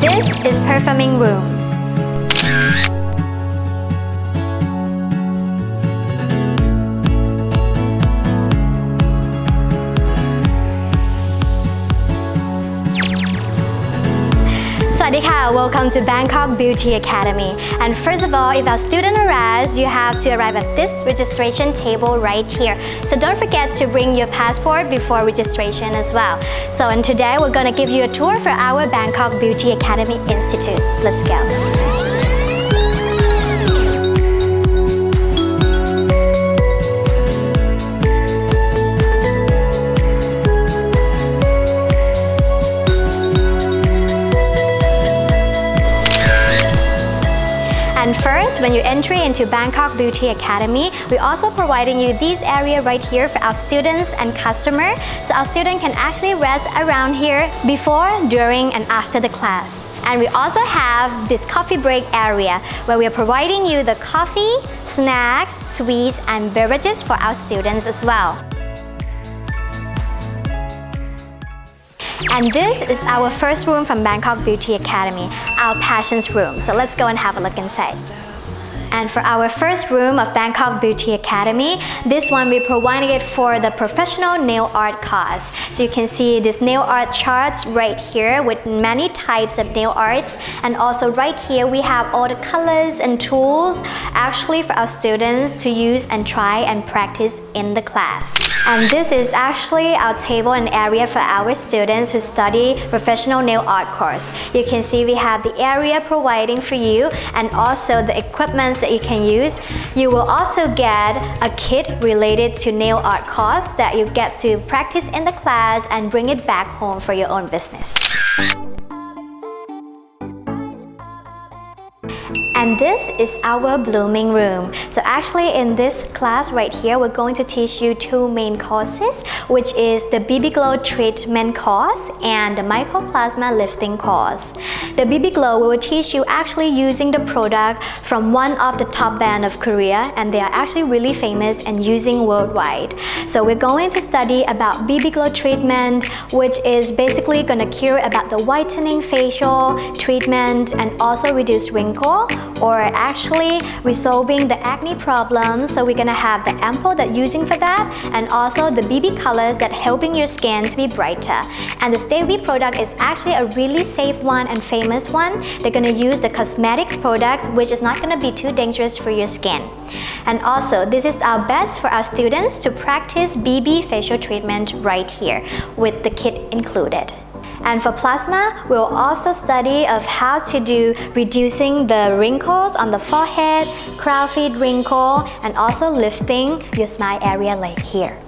This is performing room. Welcome to Bangkok Beauty Academy. And first of all, if a student arrives, you have to arrive at this registration table right here. So don't forget to bring your passport before registration as well. So and today we're going to give you a tour for our Bangkok Beauty Academy Institute. Let's go. When you enter into Bangkok Beauty Academy, we're also providing you this area right here for our students and customer. So our student can actually rest around here before, during, and after the class. And we also have this coffee break area where we are providing you the coffee, snacks, sweets, and beverages for our students as well. And this is our first room from Bangkok Beauty Academy, our Passions room. So let's go and have a look inside. And for our first room of Bangkok Beauty Academy, this one we provided it for the professional nail art class. So you can see this nail art charts right here with many types of nail arts. And also right here, we have all the colors and tools actually for our students to use and try and practice in the class. And this is actually our table and area for our students who study professional nail art course. You can see we have the area providing for you and also the equipment that you can use. You will also get a kit related to nail art course that you get to practice in the class and bring it back home for your own business. And this is our blooming room. So actually in this class right here, we're going to teach you two main courses, which is the BB Glow treatment course and the mycoplasma lifting course. The BB Glow will teach you actually using the product from one of the top band of Korea and they are actually really famous and using worldwide. So we're going to study about BB Glow treatment, which is basically to cure about the whitening facial treatment and also reduce wrinkle or actually resolving the acne problem. So we're gonna have the ampoule that using for that and also the BB colors that helping your skin to be brighter. And the Stayve product is actually a really safe one and famous one. They're gonna use the cosmetics products which is not gonna be too dangerous for your skin. And also, this is our best for our students to practice BB facial treatment right here with the kit included. And for plasma, we'll also study of how to do reducing the wrinkles on the forehead, crown feet wrinkle, and also lifting your smile area like here.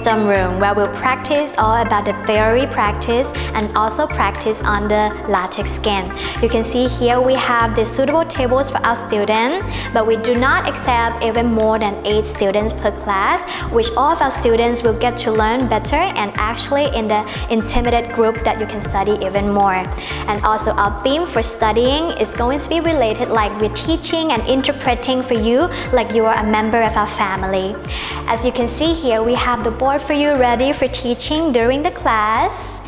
Room where we'll practice all about the theory practice and also practice on the latex skin. You can see here we have the suitable tables for our students, but we do not accept even more than 8 students per class, which all of our students will get to learn better and actually in the intimidated group that you can study even more. And also our theme for studying is going to be related like we're teaching and interpreting for you like you are a member of our family. As you can see here, we have the board for you ready for teaching during the class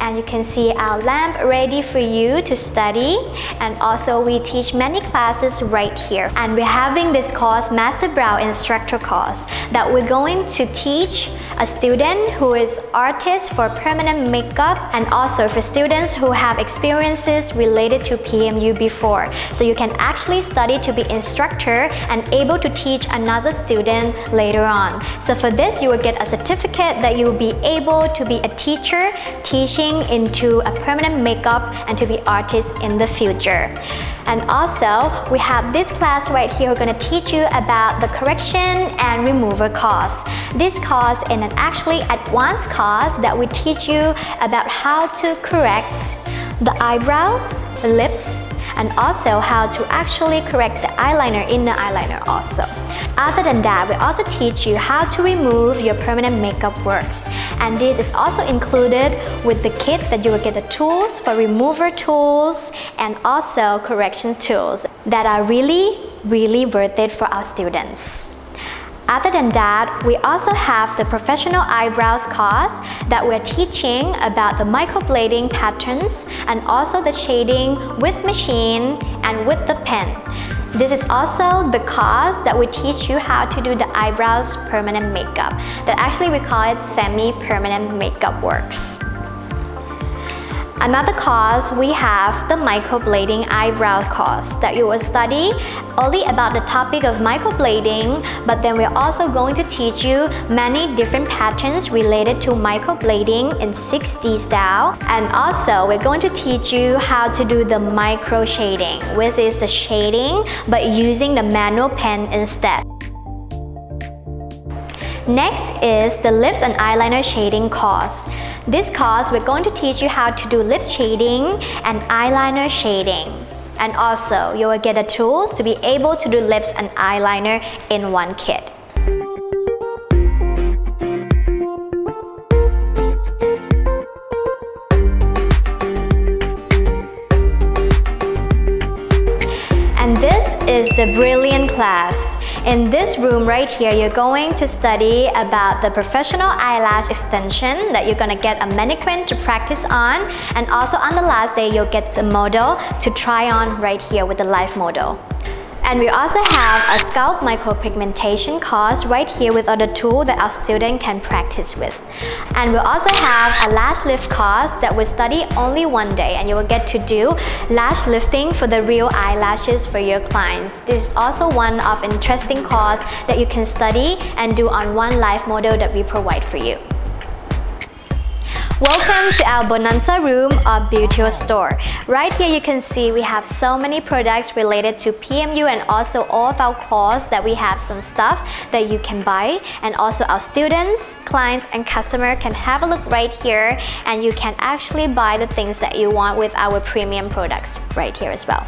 and you can see our lamp ready for you to study and also we teach many classes right here and we're having this course Master Brow Instructor course that we're going to teach a student who is artist for permanent makeup and also for students who have experiences related to PMU before. So you can actually study to be instructor and able to teach another student later on. So for this, you will get a certificate that you will be able to be a teacher teaching into a permanent makeup and to be artist in the future. And also, we have this class right here, going to teach you about the correction and remover course. This course is an actually advanced course that we teach you about how to correct the eyebrows, the lips, and also how to actually correct the eyeliner in the eyeliner also. Other than that, we also teach you how to remove your permanent makeup works. And this is also included with the kit that you will get the tools for remover tools and also correction tools that are really, really worth it for our students. Other than that, we also have the professional eyebrows course that we're teaching about the microblading patterns and also the shading with machine and with the pen. This is also the course that we teach you how to do the eyebrows permanent makeup that actually we call it semi-permanent makeup works. Another course, we have the microblading eyebrow course that you will study only about the topic of microblading, but then we're also going to teach you many different patterns related to microblading in 6D style. And also, we're going to teach you how to do the micro shading, which is the shading, but using the manual pen instead. Next is the lips and eyeliner shading course. This course, we're going to teach you how to do lip shading and eyeliner shading. And also, you will get the tools to be able to do lips and eyeliner in one kit. And this is the Brilliant class. In this room right here, you're going to study about the professional eyelash extension that you're gonna get a mannequin to practice on and also on the last day, you'll get a model to try on right here with the live model. And we also have a scalp micropigmentation course right here with other tools that our student can practice with. And we'll also have a lash lift course that will study only one day and you will get to do lash lifting for the real eyelashes for your clients. This is also one of interesting course that you can study and do on one live model that we provide for you. Welcome to our Bonanza room of Beauty Store. Right here you can see we have so many products related to PMU and also all of our course that we have some stuff that you can buy and also our students, clients and customer can have a look right here and you can actually buy the things that you want with our premium products right here as well.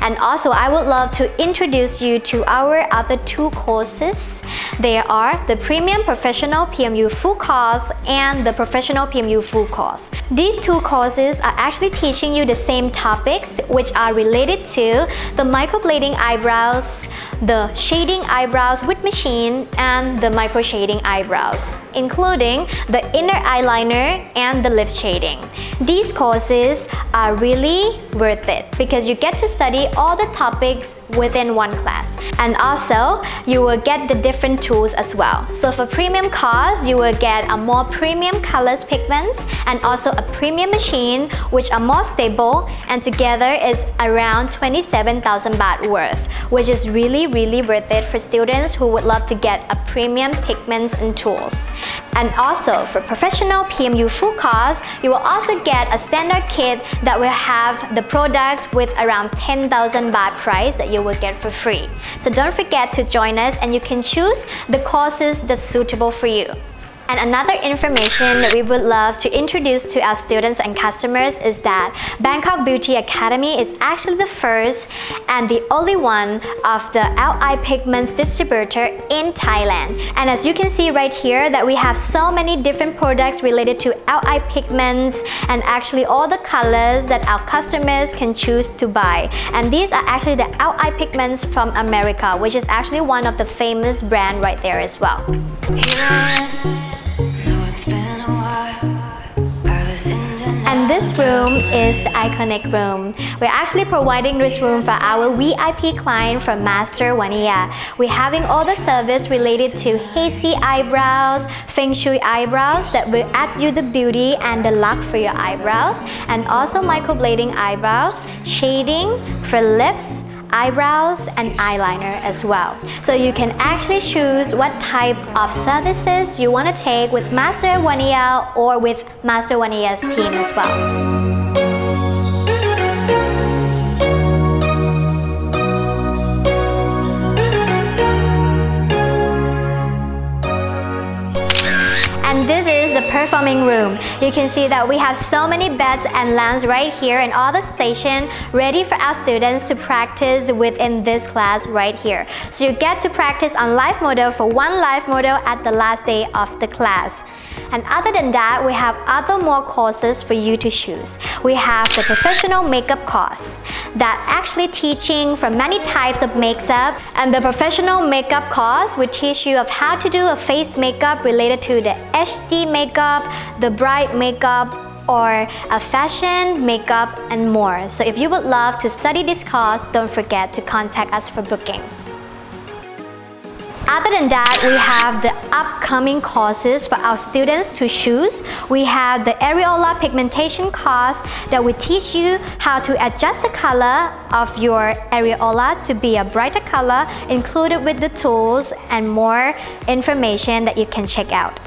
And also I would love to introduce you to our other two courses. They are the Premium Professional PMU Full Course and the Professional PMU full course. These two courses are actually teaching you the same topics which are related to the microblading eyebrows, the shading eyebrows with machine, and the micro shading eyebrows, including the inner eyeliner and the lip shading. These courses are really worth it because you get to study all the topics within one class. And also, you will get the different tools as well. So for premium course, you will get a more premium colors pigments and also a premium machine which are more stable and together is around 27,000 baht worth, which is really really worth it for students who would love to get a premium pigments and tools. And also for professional PMU full course, you will also get a standard kit that will have the products with around 10,000 baht price that you will get for free. So don't forget to join us and you can choose the courses that's suitable for you. And another information that we would love to introduce to our students and customers is that Bangkok Beauty Academy is actually the first and the only one of the Eye Pigments distributor in Thailand. And as you can see right here that we have so many different products related to Eye Pigments and actually all the colors that our customers can choose to buy. And these are actually the Eye Pigments from America, which is actually one of the famous brand right there as well. And this room is the iconic room. We're actually providing this room for our VIP client from Master Vaniya. We're having all the service related to hazy eyebrows, feng shui eyebrows that will add you the beauty and the luck for your eyebrows, and also microblading eyebrows, shading for lips, eyebrows and eyeliner as well. So you can actually choose what type of services you want to take with Master Vaniya or with Master Vaniya's team as well. Performing room. You can see that we have so many beds and lamps right here and all the station ready for our students to practice within this class right here. So you get to practice on live model for one live model at the last day of the class. And other than that, we have other more courses for you to choose. We have the professional makeup course that actually teaching from many types of makeup and the professional makeup course will teach you of how to do a face makeup related to the HD makeup, the bright makeup, or a fashion, makeup, and more. So if you would love to study this course, don't forget to contact us for booking. Other than that, we have the upcoming courses for our students to choose. We have the areola pigmentation course that will teach you how to adjust the color of your areola to be a brighter color included with the tools and more information that you can check out.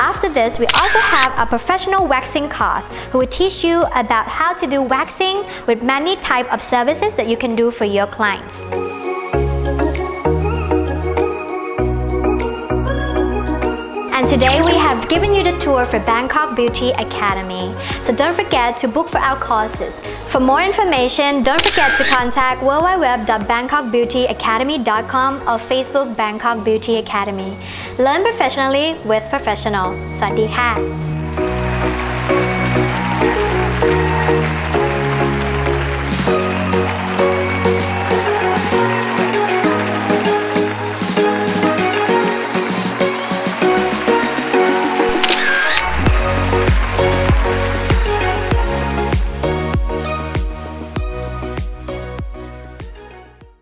After this, we also have a professional waxing course who will teach you about how to do waxing with many type of services that you can do for your clients. And today we have given you the tour for Bangkok Beauty Academy. So don't forget to book for our courses. For more information, don't forget to contact www.bangkokbeautyacademy.com or Facebook Bangkok Beauty Academy. Learn professionally with professional. สวัสดีค่ะ